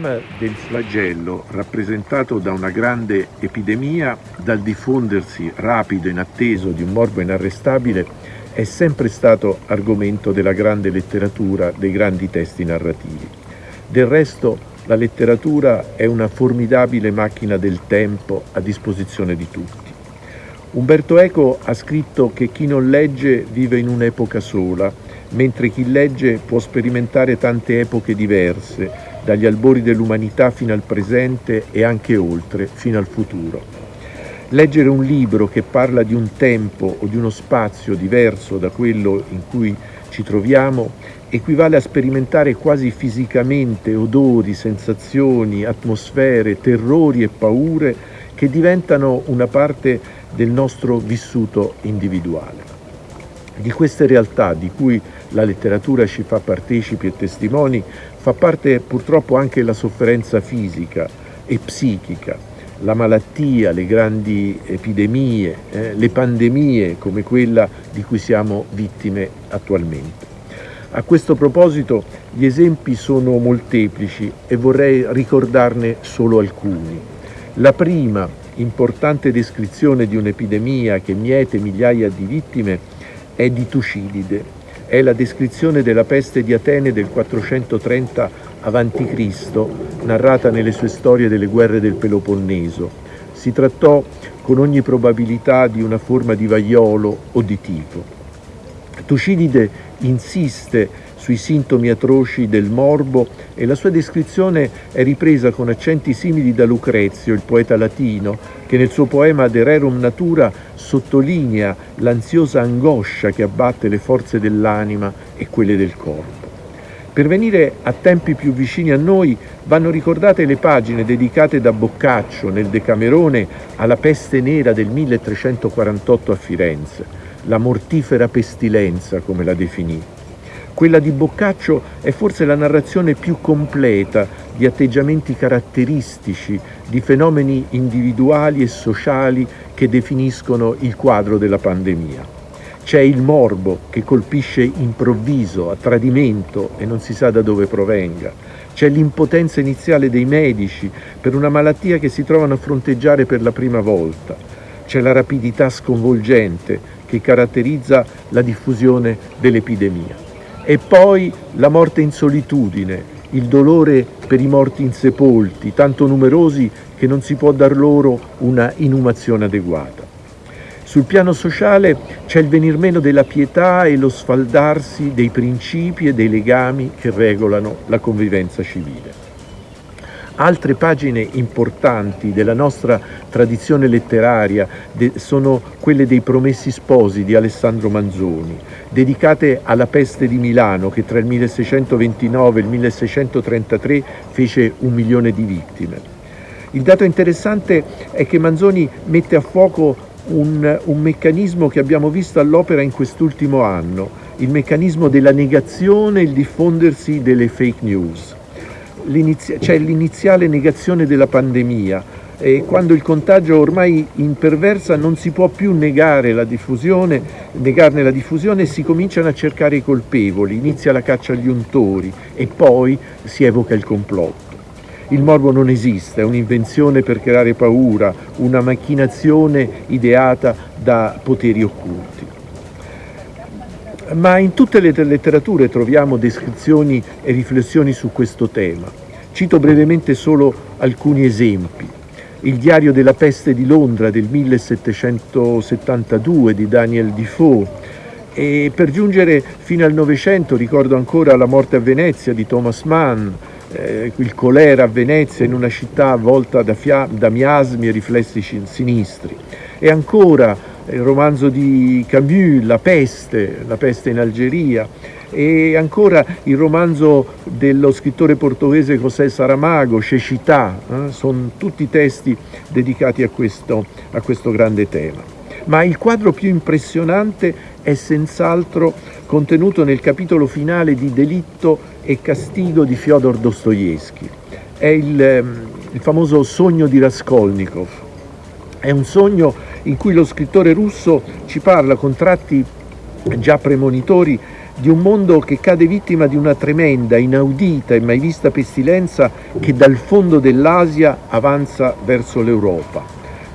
tema del flagello, rappresentato da una grande epidemia, dal diffondersi rapido e inatteso di un morbo inarrestabile, è sempre stato argomento della grande letteratura, dei grandi testi narrativi. Del resto, la letteratura è una formidabile macchina del tempo a disposizione di tutti. Umberto Eco ha scritto che chi non legge vive in un'epoca sola, mentre chi legge può sperimentare tante epoche diverse, dagli albori dell'umanità fino al presente e anche oltre, fino al futuro. Leggere un libro che parla di un tempo o di uno spazio diverso da quello in cui ci troviamo equivale a sperimentare quasi fisicamente odori, sensazioni, atmosfere, terrori e paure che diventano una parte del nostro vissuto individuale. Di queste realtà di cui la letteratura ci fa partecipi e testimoni, fa parte purtroppo anche la sofferenza fisica e psichica, la malattia, le grandi epidemie, eh, le pandemie come quella di cui siamo vittime attualmente. A questo proposito gli esempi sono molteplici e vorrei ricordarne solo alcuni. La prima importante descrizione di un'epidemia che miete migliaia di vittime è di Tucidide, è la descrizione della peste di Atene del 430 a.C., narrata nelle sue storie delle guerre del Peloponneso. Si trattò con ogni probabilità di una forma di vaiolo o di tifo. Tucidide insiste sui sintomi atroci del morbo e la sua descrizione è ripresa con accenti simili da Lucrezio, il poeta latino, che nel suo poema De Rerum Natura sottolinea l'ansiosa angoscia che abbatte le forze dell'anima e quelle del corpo. Per venire a tempi più vicini a noi vanno ricordate le pagine dedicate da Boccaccio nel Decamerone alla peste nera del 1348 a Firenze, la mortifera pestilenza come la definì. Quella di Boccaccio è forse la narrazione più completa di atteggiamenti caratteristici, di fenomeni individuali e sociali che definiscono il quadro della pandemia. C'è il morbo che colpisce improvviso, a tradimento e non si sa da dove provenga. C'è l'impotenza iniziale dei medici per una malattia che si trovano a fronteggiare per la prima volta. C'è la rapidità sconvolgente che caratterizza la diffusione dell'epidemia. E poi la morte in solitudine, il dolore per i morti insepolti, tanto numerosi che non si può dar loro una inumazione adeguata. Sul piano sociale c'è il venir meno della pietà e lo sfaldarsi dei principi e dei legami che regolano la convivenza civile. Altre pagine importanti della nostra tradizione letteraria sono quelle dei Promessi Sposi di Alessandro Manzoni, dedicate alla peste di Milano che tra il 1629 e il 1633 fece un milione di vittime. Il dato interessante è che Manzoni mette a fuoco un, un meccanismo che abbiamo visto all'opera in quest'ultimo anno, il meccanismo della negazione e il diffondersi delle fake news c'è l'iniziale negazione della pandemia e quando il contagio ormai imperversa non si può più negare la diffusione, negarne la diffusione e si cominciano a cercare i colpevoli, inizia la caccia agli untori e poi si evoca il complotto. Il morbo non esiste, è un'invenzione per creare paura, una macchinazione ideata da poteri occulti ma in tutte le letterature troviamo descrizioni e riflessioni su questo tema. Cito brevemente solo alcuni esempi. Il diario della peste di Londra del 1772 di Daniel Defoe e per giungere fino al Novecento ricordo ancora la morte a Venezia di Thomas Mann, eh, il colera a Venezia in una città avvolta da, da miasmi e riflessi sinistri. E ancora il romanzo di Camus, La peste, La peste in Algeria, e ancora il romanzo dello scrittore portoghese José Saramago, Cecità, eh? sono tutti testi dedicati a questo, a questo grande tema. Ma il quadro più impressionante è senz'altro contenuto nel capitolo finale di Delitto e Castigo di Fyodor Dostoevsky. È il, ehm, il famoso sogno di Raskolnikov. È un sogno in cui lo scrittore russo ci parla con tratti già premonitori di un mondo che cade vittima di una tremenda, inaudita e mai vista pestilenza che dal fondo dell'Asia avanza verso l'Europa.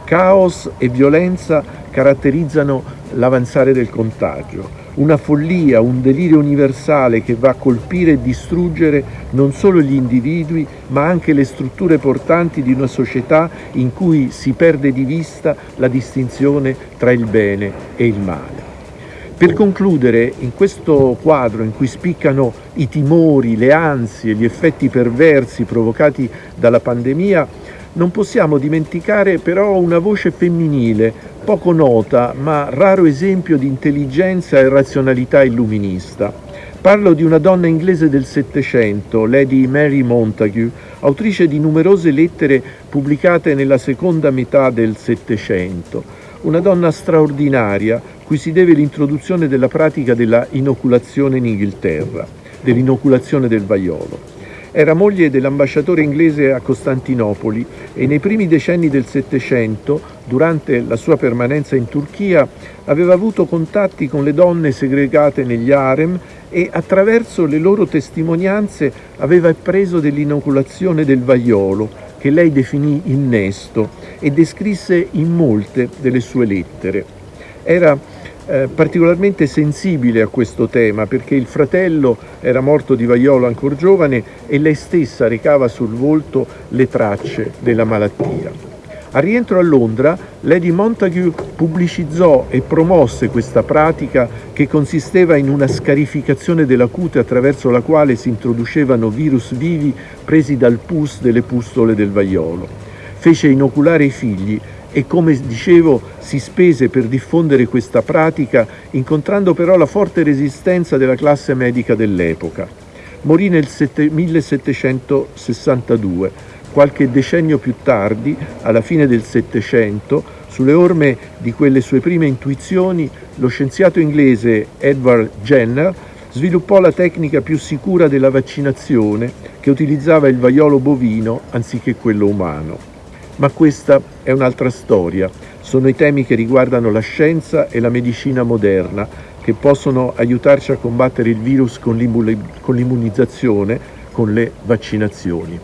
Caos e violenza caratterizzano l'avanzare del contagio una follia, un delirio universale che va a colpire e distruggere non solo gli individui, ma anche le strutture portanti di una società in cui si perde di vista la distinzione tra il bene e il male. Per concludere, in questo quadro in cui spiccano i timori, le ansie, gli effetti perversi provocati dalla pandemia, non possiamo dimenticare però una voce femminile, poco nota ma raro esempio di intelligenza e razionalità illuminista. Parlo di una donna inglese del Settecento, Lady Mary Montague, autrice di numerose lettere pubblicate nella seconda metà del Settecento. Una donna straordinaria, cui si deve l'introduzione della pratica della inoculazione in Inghilterra, dell'inoculazione del vaiolo. Era moglie dell'ambasciatore inglese a Costantinopoli e nei primi decenni del Settecento, durante la sua permanenza in Turchia, aveva avuto contatti con le donne segregate negli harem e attraverso le loro testimonianze aveva appreso dell'inoculazione del vaiolo, che lei definì innesto e descrisse in molte delle sue lettere. Era eh, particolarmente sensibile a questo tema perché il fratello era morto di vaiolo ancora giovane e lei stessa recava sul volto le tracce della malattia. A rientro a Londra, Lady Montague pubblicizzò e promosse questa pratica che consisteva in una scarificazione della cute attraverso la quale si introducevano virus vivi presi dal pus delle pustole del vaiolo. Fece inoculare i figli e come dicevo si spese per diffondere questa pratica incontrando però la forte resistenza della classe medica dell'epoca. Morì nel 1762, qualche decennio più tardi, alla fine del Settecento, sulle orme di quelle sue prime intuizioni, lo scienziato inglese Edward Jenner sviluppò la tecnica più sicura della vaccinazione che utilizzava il vaiolo bovino anziché quello umano. Ma questa è un'altra storia, sono i temi che riguardano la scienza e la medicina moderna che possono aiutarci a combattere il virus con l'immunizzazione, con le vaccinazioni.